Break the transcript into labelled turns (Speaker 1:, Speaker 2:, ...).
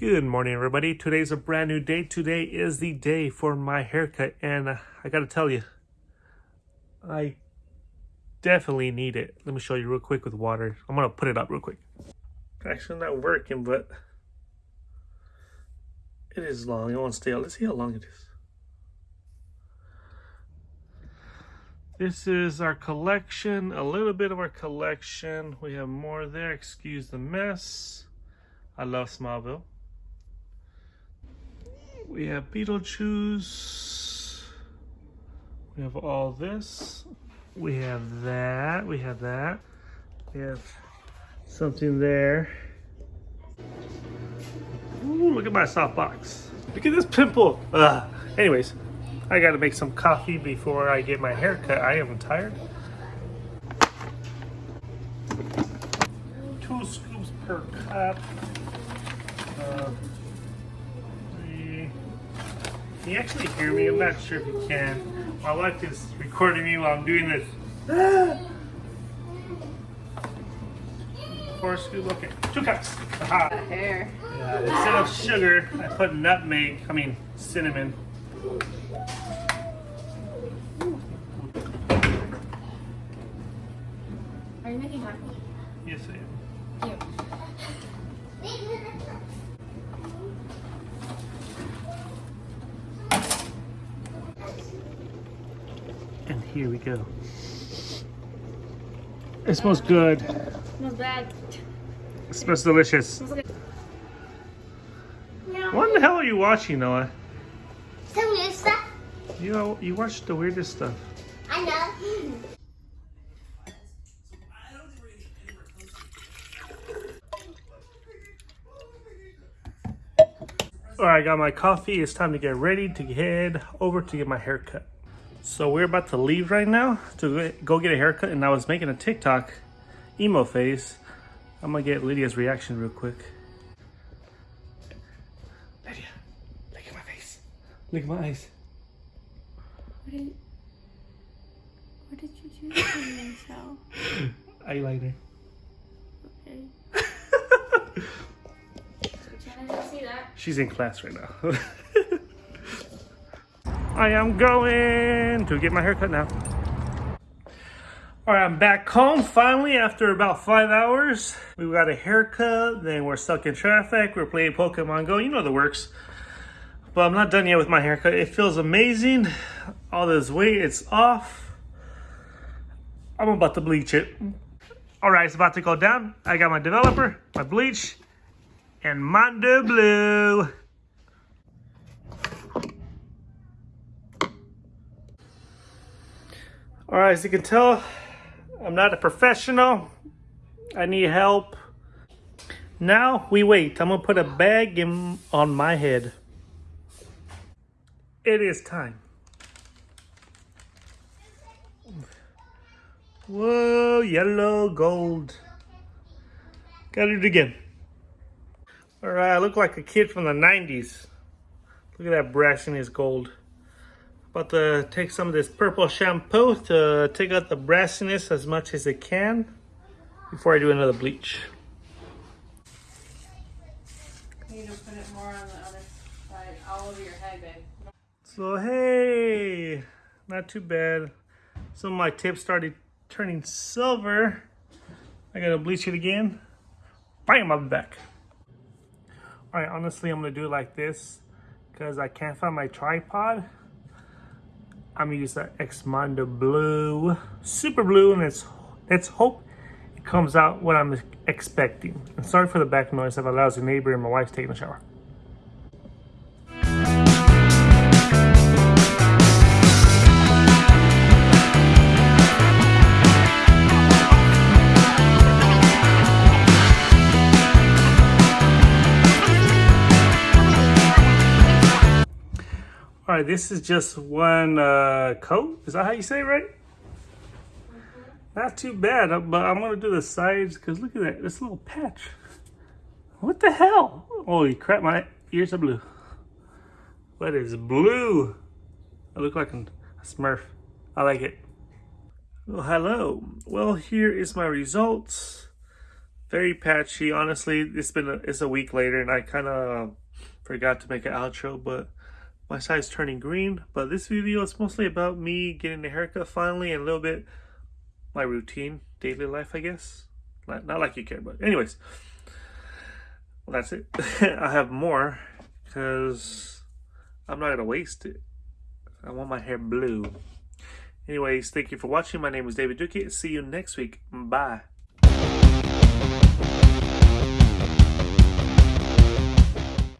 Speaker 1: Good morning, everybody. Today's a brand new day. Today is the day for my haircut, and I gotta tell you, I definitely need it. Let me show you real quick with water. I'm gonna put it up real quick. Actually, not working, but it is long. It won't stay out. Let's see how long it is. This is our collection, a little bit of our collection. We have more there. Excuse the mess. I love Smallville. We have Beetlejuice. We have all this. We have that. We have that. We have something there. Ooh, look at my softbox. Look at this pimple. Ugh. Anyways, I gotta make some coffee before I get my hair cut. I am tired. Two scoops per cup. Uh. Can you actually hear me? I'm not sure if you can. My wife is recording me while I'm doing this. Four scoops, okay. Two cups. Aha.
Speaker 2: Hair.
Speaker 1: Yeah, instead of sugar, I put nutmeg, I mean cinnamon.
Speaker 2: Are you making coffee?
Speaker 1: Yes, I am. And here we go. It smells good.
Speaker 2: Smells bad.
Speaker 1: It smells delicious.
Speaker 2: Smells like
Speaker 1: What the hell are you watching, Noah?
Speaker 3: Some new stuff.
Speaker 1: You know, you watch the weirdest stuff.
Speaker 3: I know.
Speaker 1: All right, I got my coffee. It's time to get ready to head over to get my hair cut. So we're about to leave right now to go get a haircut, and I was making a TikTok emo face. I'm gonna get Lydia's reaction real quick. Lydia, look at my face. Look at my eyes.
Speaker 2: What did, what did you do to yourself?
Speaker 1: Eyeliner.
Speaker 2: Okay. Can I see that?
Speaker 1: She's in class right now. I am going to get my haircut now. All right, I'm back home finally after about five hours. We got a haircut, then we're stuck in traffic. We're playing Pokemon Go. You know the works. But I'm not done yet with my haircut. It feels amazing. All this weight, it's off. I'm about to bleach it. All right, it's about to go down. I got my developer, my bleach, and Mondo Blue. All right, as you can tell, I'm not a professional. I need help. Now we wait. I'm gonna put a bag in on my head. It is time. Whoa, yellow gold. Gotta do it again. All right, I look like a kid from the 90s. Look at that brass and his gold. About to take some of this purple shampoo to take out the brassiness as much as it can before I do another bleach.
Speaker 2: You need to put it more on the other side, all over your head.
Speaker 1: So hey, not too bad. Some of my tips started turning silver. I gotta bleach it again. Bam, I'll be back. All right, honestly, I'm gonna do it like this because I can't find my tripod. I'm gonna use the Xmondo Blue, Super Blue, and let's, let's hope it comes out what I'm expecting. And sorry for the back noise. I have a lousy neighbor and my wife's taking a shower. Right, this is just one uh, coat. Is that how you say it, right? Not too bad, uh, but I'm gonna do the sides because look at that, this little patch. What the hell? Holy crap, my ears are blue. What is blue? I look like a smurf. I like it. Well, hello. Well, here is my results. very patchy. Honestly, it's been a, it's a week later, and I kind of forgot to make an outro, but my side's turning green. But this video is mostly about me getting a haircut finally, and a little bit my routine, daily life, I guess. Not, like you care, but anyways, well, that's it. I have more because I'm not gonna waste it. I want my hair blue. Anyways, thank you for watching. My name is David Duque. See you next week. Bye.